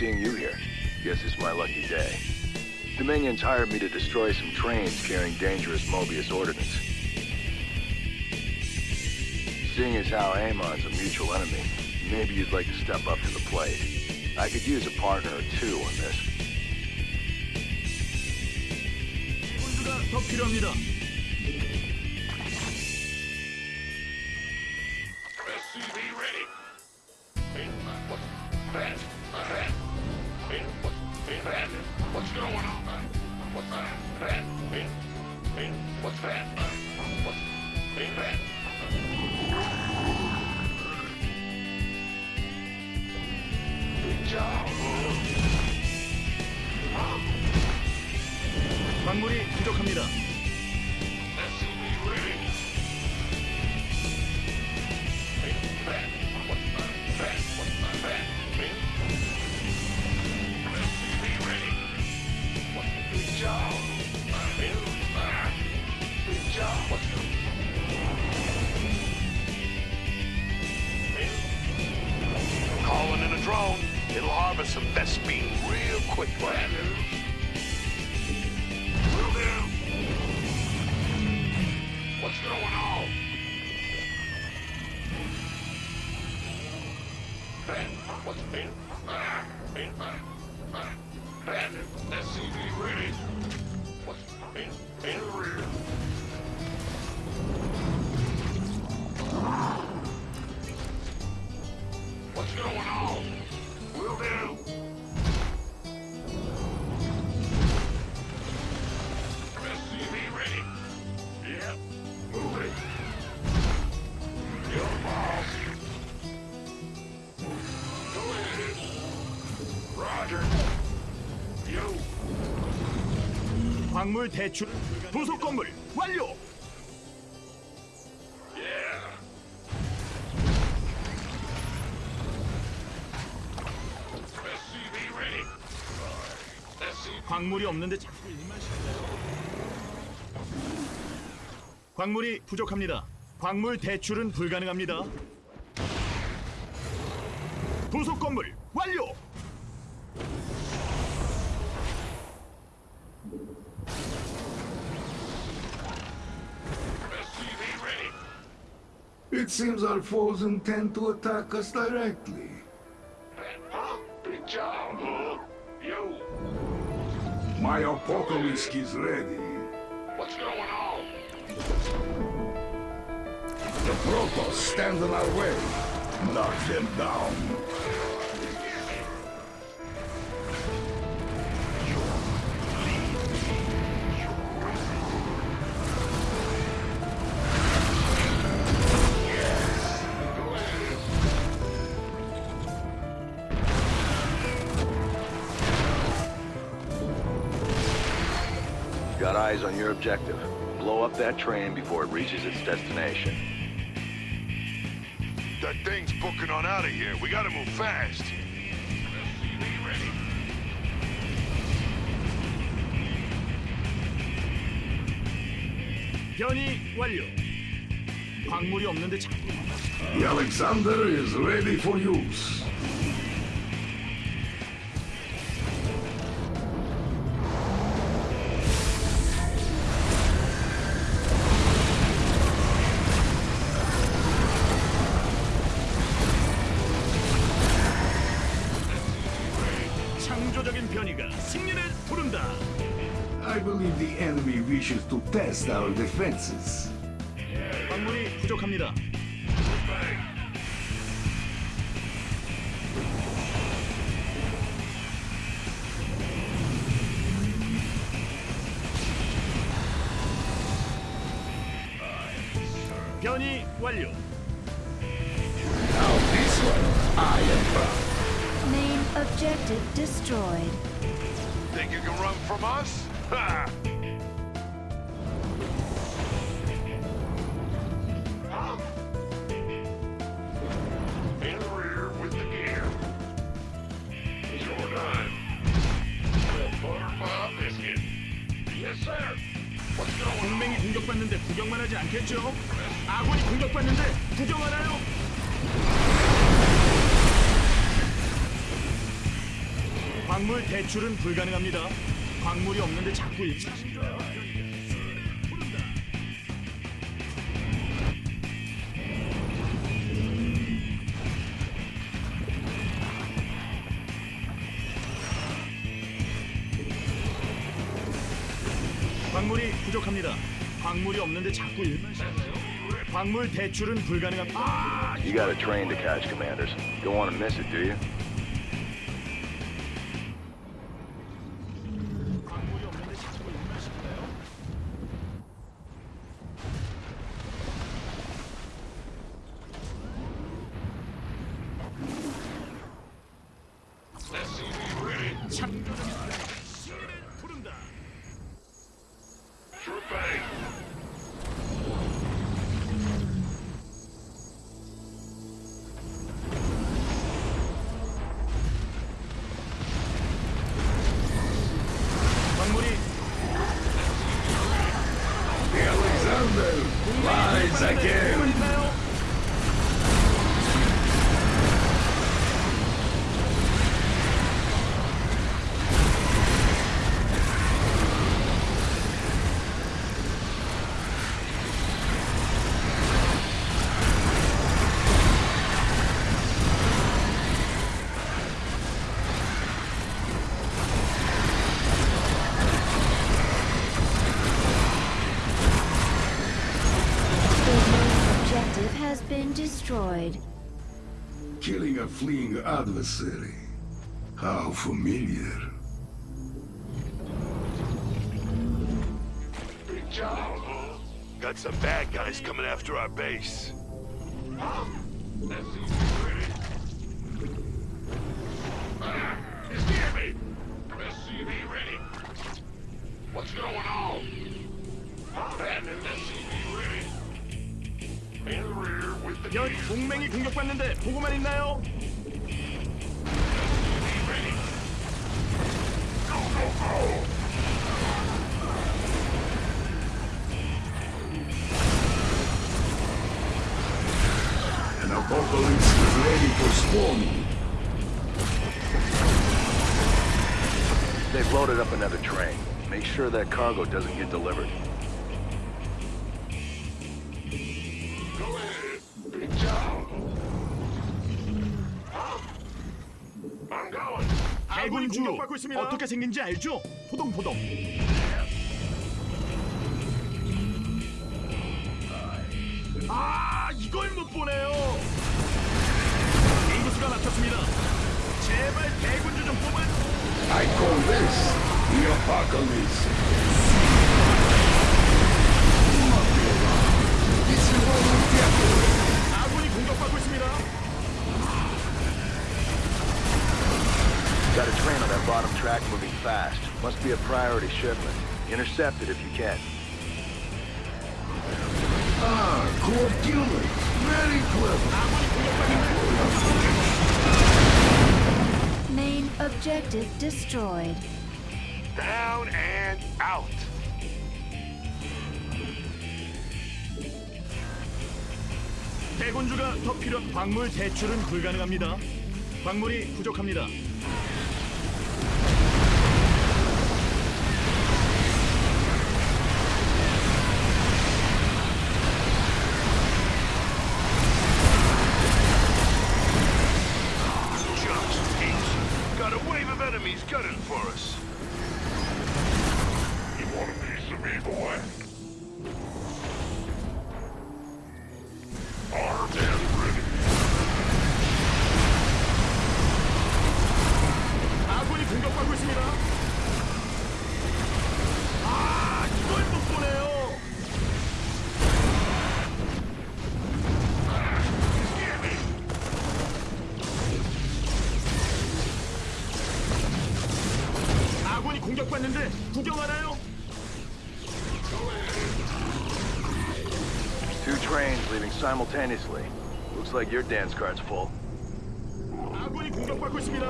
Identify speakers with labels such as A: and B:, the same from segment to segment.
A: seeing you here. Guess it's my lucky day. Dominions hired me to destroy some trains carrying dangerous Moebius ordnance. Seeing as how Amon's a mutual enemy, maybe you'd like to step up to the plate. I could use a partner or two on this.
B: 광물이 부족합니다.
C: What's going on? Ben, what's been? Ah, been,
B: 광물 대출 부속 건물 완료. 광물이 없는데? 광물이 부족합니다. 광물 대출은 불가능합니다. 부속 건물 완료.
D: It seems our foes intend to attack us directly.
C: Huh? Big job, huh? You.
D: My apocalypse is ready.
C: What's going on?
D: The Protoss stand in our way. Knock them down.
A: eyes on your objective. Blow up that train before it reaches its destination.
E: That thing's booking on out of here. We gotta move fast.
C: SCV ready.
B: 변이 완료. 광물이 없는데 자꾸
D: The Alexander is ready for use. enemy wishes to test our defenses.
B: 광물이 부족합니다. 변이 완료.
D: Now this one, I am proud.
F: Main objective destroyed.
E: Think you can run from us? Ha!
B: 공격받는데 구경만 하지 않겠죠? 아군이 공격받는데 구경하나요? 광물 대출은 불가능합니다. 광물이 없는데 자꾸 일. 광물이 없는데 자꾸 일만 시작해요. 광물 대출은 불가능합니다.
A: You got a train to catch, Commanders. Don't want to miss it, do you?
F: Been destroyed.
D: Killing a fleeing adversary. How familiar.
C: Big job.
E: Got some bad guys coming after our base.
C: SCV ready. Ah, it's the enemy. SCV ready. What's going on?
B: 연
C: gear.
B: 동맹이 공격받는데 보고만 있나요?
C: SCV ready. Go, go, go.
D: An apocalypse is ready for spawning.
A: They've loaded up another train. Make sure that cargo doesn't get delivered.
B: 아군이 공격받고 있습니다. 어떻게 생긴지 알죠? 포동포동. 아, 이걸 못 보네요. 인구수가 막혔습니다. 제발 대군주 좀 뽑아.
D: I call this the apocalypse. Is what we get.
B: 아군이
A: Got a train on that bottom track moving fast. Must be a priority shipment. Intercept it if you can.
D: Ah, cool killing. Very clever.
F: Main objective destroyed.
E: Down and out.
B: 대군주가 더 필요한 광물 대출은 불가능합니다. 광물이 부족합니다.
E: Enemies gunning for us.
B: 아군이 공격받는데 구경하나요?
A: Two trains leaving simultaneously. Looks like your dance card's full.
B: 아군이 공격받고 있습니다.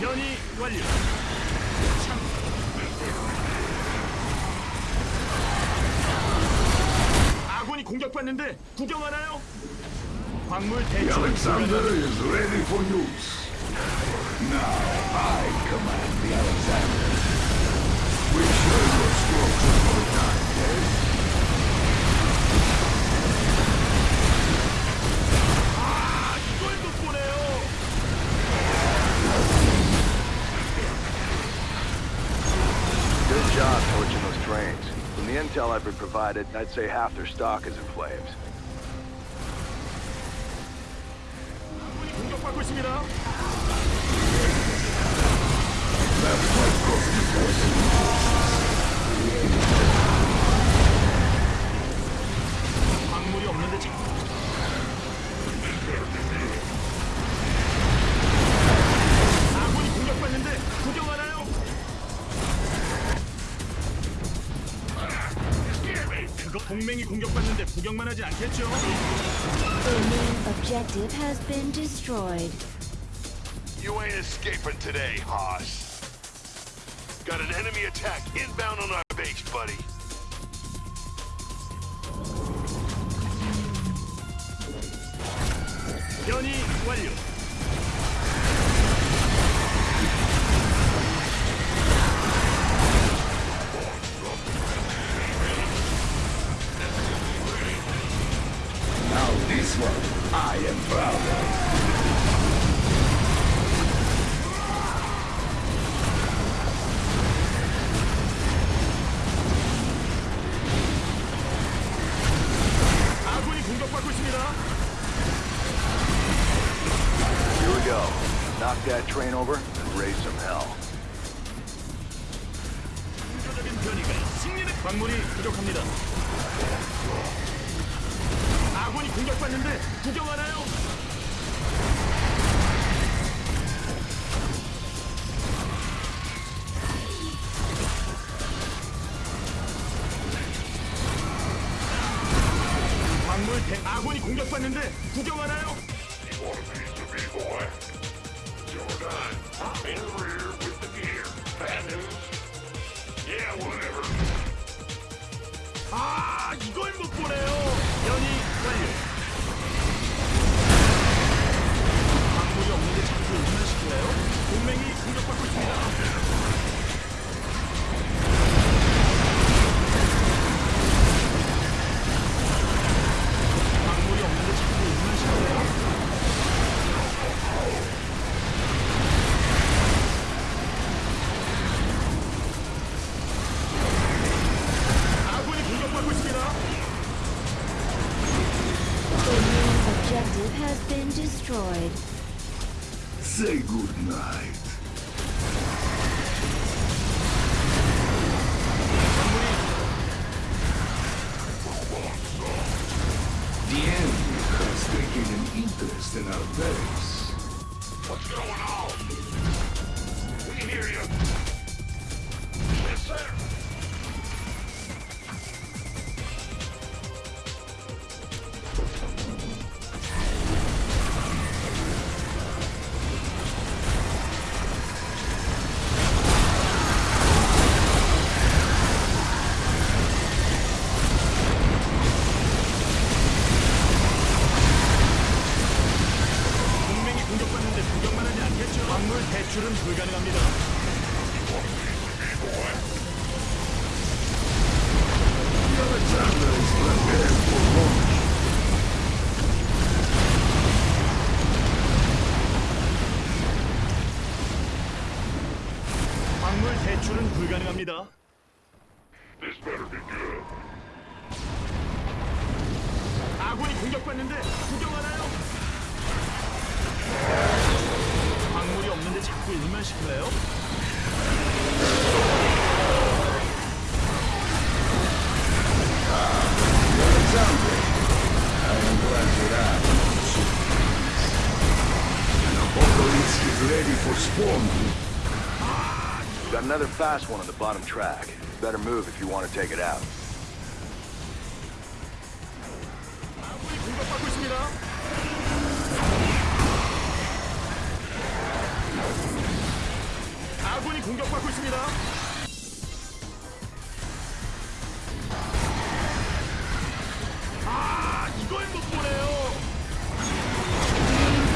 B: 변이 완료. 참. 아군이 공격받는데 구경하나요? 광물 대출
D: Alexander is ready for use. Now I command the Alexander. We show your strokes
B: are going on,
A: Good job torching those trains. From the intel I've been provided, I'd say half their stock is in flames.
B: 동맹이 공격받는데 구경만 하지 않겠죠?
F: The main objective has been destroyed.
E: You ain't escaping today, Haas. Got an enemy attack inbound on our base, buddy.
B: 변이 완료. 광물이 부족합니다. 아군이 공격받는데 구경하나요? 광물 대 아군이 공격받는데 구경하나요? 연
D: good night. The enemy has taken an interest in our base.
C: What's going on?
B: 공격받는데 구경하나요? 광물이 없는데 자꾸 일만 시킬래요?
D: The Alexander. I am glad that I am so An apocalypse is ready for spawning.
A: Got another fast one on the bottom track. Better move if you want to take it out.
B: 공격받고 있습니다. 아군이 공격받고 있습니다. 아, 이걸 못 보네요.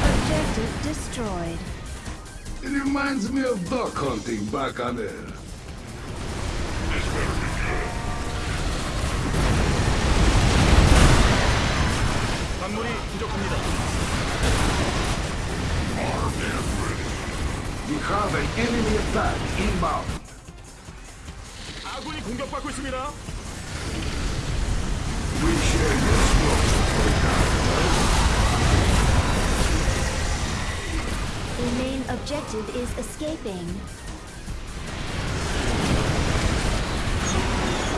F: Objective destroyed.
D: It reminds me of duck hunting back on Earth. have an enemy attack inbound.
B: 아군이 공격받고 있습니다.
D: We share your structure
F: The main objective is escaping.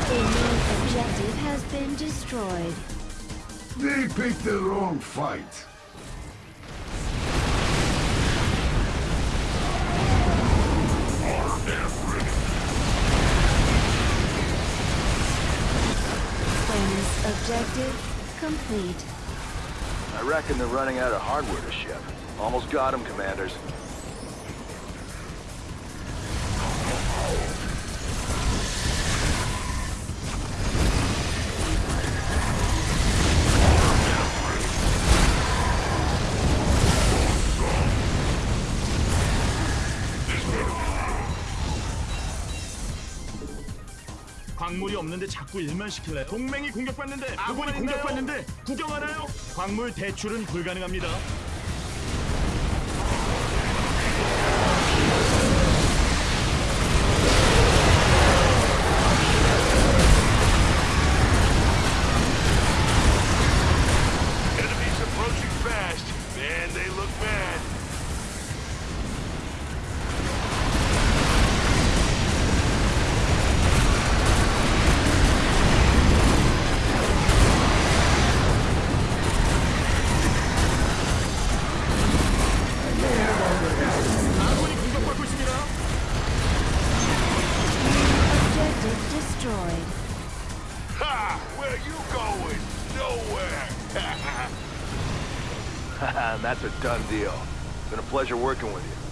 F: The main objective has been destroyed.
D: They picked the wrong fight.
F: Objective complete.
A: I reckon they're running out of hardware to ship. Almost got them, commanders.
B: 광물이 없는데 자꾸 일만 시킬래. 동맹이 공격받는데 아군이 공격받는데 구경하나요? 광물 대출은 불가능합니다.
F: Destroyed.
E: Ha! Where you going? Nowhere.
A: Haha, that's a done deal. It's been a pleasure working with you.